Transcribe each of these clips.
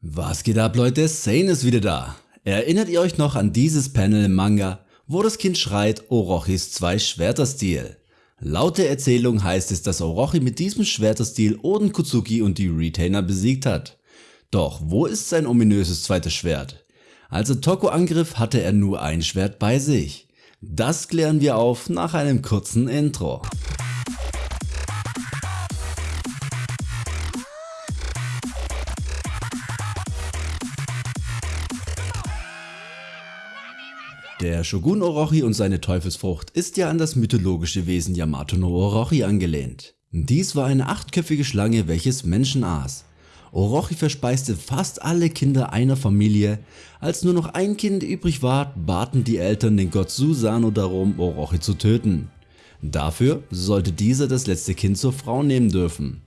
Was geht ab Leute, Sane ist wieder da. Erinnert ihr euch noch an dieses Panel im Manga, wo das Kind schreit Orochis zwei Schwerter-Stil? Laut der Erzählung heißt es, dass Orochi mit diesem Schwerter-Stil Oden Kutsuki und die Retainer besiegt hat. Doch wo ist sein ominöses zweites Schwert? Als er Toko angriff hatte er nur ein Schwert bei sich. Das klären wir auf nach einem kurzen Intro. Der Shogun Orochi und seine Teufelsfrucht ist ja an das mythologische Wesen Yamato no Orochi angelehnt. Dies war eine achtköpfige Schlange welches Menschen aß. Orochi verspeiste fast alle Kinder einer Familie, als nur noch ein Kind übrig war, baten die Eltern den Gott Susano darum Orochi zu töten. Dafür sollte dieser das letzte Kind zur Frau nehmen dürfen.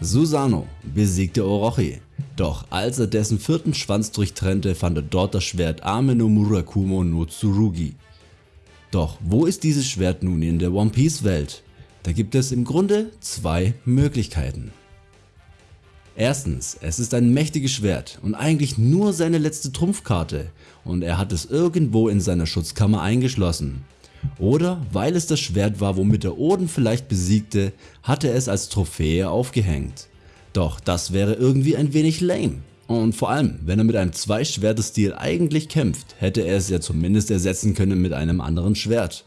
Susano besiegte Orochi, doch als er dessen vierten Schwanz durchtrennte, fand er dort das Schwert Ame no Murakumo no Tsurugi. Doch wo ist dieses Schwert nun in der One Piece Welt? Da gibt es im Grunde zwei Möglichkeiten. Erstens, es ist ein mächtiges Schwert und eigentlich nur seine letzte Trumpfkarte und er hat es irgendwo in seiner Schutzkammer eingeschlossen. Oder weil es das Schwert war womit er Oden vielleicht besiegte, hat er es als Trophäe aufgehängt. Doch das wäre irgendwie ein wenig lame. Und vor allem, wenn er mit einem Zwei-Schwerte-Stil eigentlich kämpft, hätte er es ja zumindest ersetzen können mit einem anderen Schwert.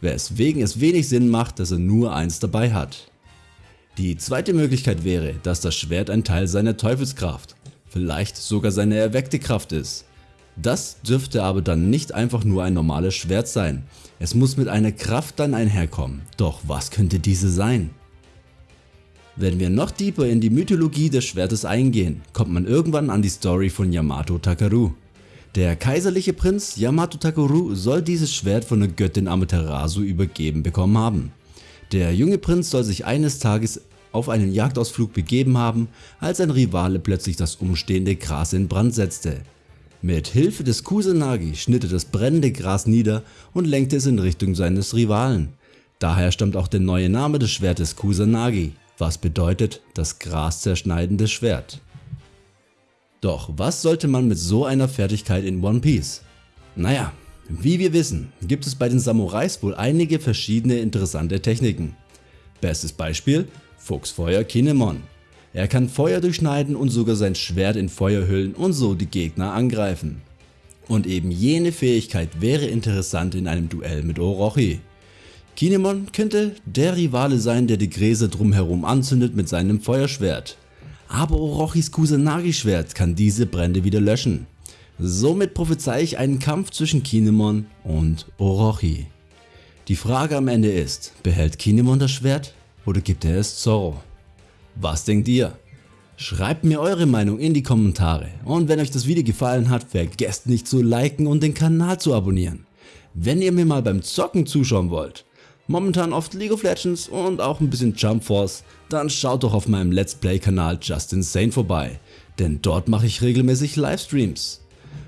Weswegen es wenig Sinn macht, dass er nur eins dabei hat. Die zweite Möglichkeit wäre, dass das Schwert ein Teil seiner Teufelskraft, vielleicht sogar seine erweckte Kraft ist. Das dürfte aber dann nicht einfach nur ein normales Schwert sein, es muss mit einer Kraft dann einherkommen, doch was könnte diese sein? Wenn wir noch tiefer in die Mythologie des Schwertes eingehen, kommt man irgendwann an die Story von Yamato Takaru. Der kaiserliche Prinz Yamato Takaru soll dieses Schwert von der Göttin Amaterasu übergeben bekommen haben. Der junge Prinz soll sich eines Tages auf einen Jagdausflug begeben haben, als ein Rivale plötzlich das umstehende Gras in Brand setzte. Mit Hilfe des Kusanagi schnitt er das brennende Gras nieder und lenkte es in Richtung seines Rivalen. Daher stammt auch der neue Name des Schwertes Kusanagi, was bedeutet das Gras zerschneidendes Schwert. Doch was sollte man mit so einer Fertigkeit in One Piece? Naja, wie wir wissen, gibt es bei den Samurais wohl einige verschiedene interessante Techniken. Bestes Beispiel Fuchsfeuer Kinemon. Er kann Feuer durchschneiden und sogar sein Schwert in Feuer hüllen und so die Gegner angreifen. Und eben jene Fähigkeit wäre interessant in einem Duell mit Orochi. Kinemon könnte der Rivale sein der die Gräser drumherum anzündet mit seinem Feuerschwert. Aber Orochis Kusanagi Schwert kann diese Brände wieder löschen. Somit prophezei ich einen Kampf zwischen Kinemon und Orochi. Die Frage am Ende ist, behält Kinemon das Schwert oder gibt er es Zoro? Was denkt ihr? Schreibt mir eure Meinung in die Kommentare und wenn euch das Video gefallen hat, vergesst nicht zu liken und den Kanal zu abonnieren. Wenn ihr mir mal beim Zocken zuschauen wollt, momentan oft League of Legends und auch ein bisschen Jump Force, dann schaut doch auf meinem Let's Play Kanal Justin Sane vorbei, denn dort mache ich regelmäßig Livestreams.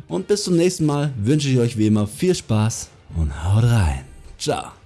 Und bis zum nächsten Mal wünsche ich euch wie immer viel Spaß und haut rein. Ciao.